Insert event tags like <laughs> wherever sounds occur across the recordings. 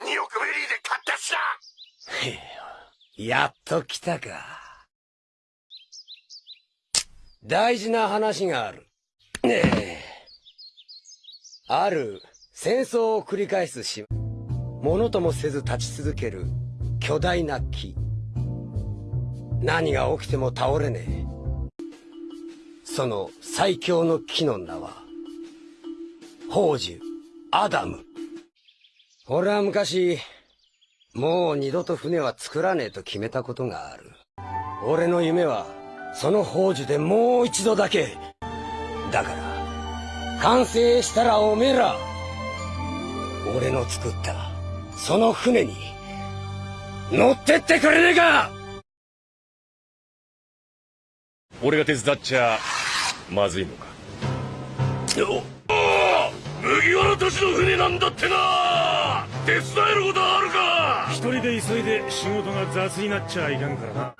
2億ベリーで買ったしな。へ <laughs> えやっと来たか。大事な話がある。ねえ。ある戦争を繰り返す島。ものともせず立ち続ける。巨大な木。何が起きても倒れねえ。その最強の木の名は宝珠アダム。俺は昔もう二度と船は作らねえと決めたことがある。俺の夢はその宝珠でもう一度だけ。だから完成したらおめえら。俺の作ったその船に乗ってってくれねえか。俺が手伝っちゃまずいのか。お麦わらたちの船なんだってな手伝えることあるか！一人で急いで仕事が雑になっちゃいかんからな。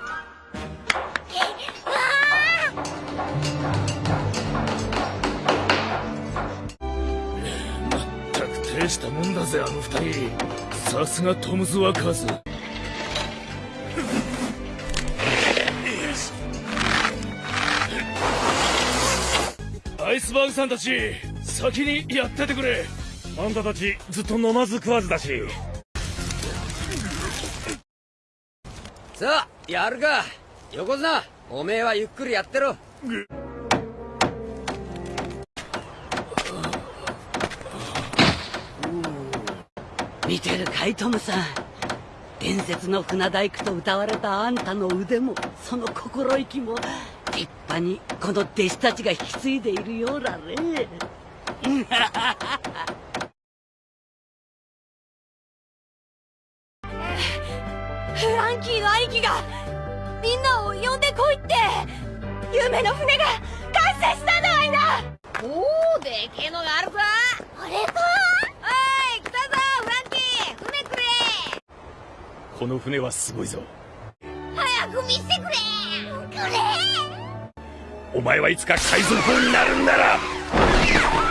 したもんだぜあの二人。さすがトムズ・ワーカーズ。アイスバーグさんたち先にやっててくれあんたたちずっと飲まず食わずだし。さあやるか。横綱おめえはゆっくりやってろ。見てるかいトムさん。伝説の船大工と歌われたあんたの腕もその心意気も立派にこの弟子たちが引き継いでいるようだねフランキーの兄貴がみんなを呼んでこいって夢の船が完成したんだわいなおおでけえのがあるぞ。あれか。おい来たぞフランキー船くれ。この船はすごいぞ。早く見せてくれ。くれ。お前はいつか海賊王になるんだろ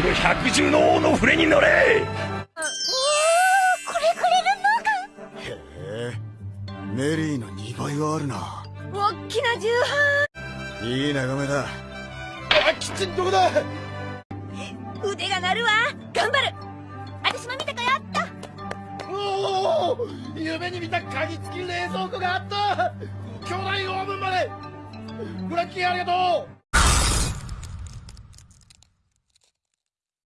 の百獣の王の船に乗れ！おーこれくれるのか？メリーの2倍はあるな。おっきな重版。いい眺めだ。あキッチンどこだ？腕が鳴るわ。頑張る。私も見たかやった。おお夢に見た鍵付き冷蔵庫があった。巨大オーブンまで。フランキーありがとう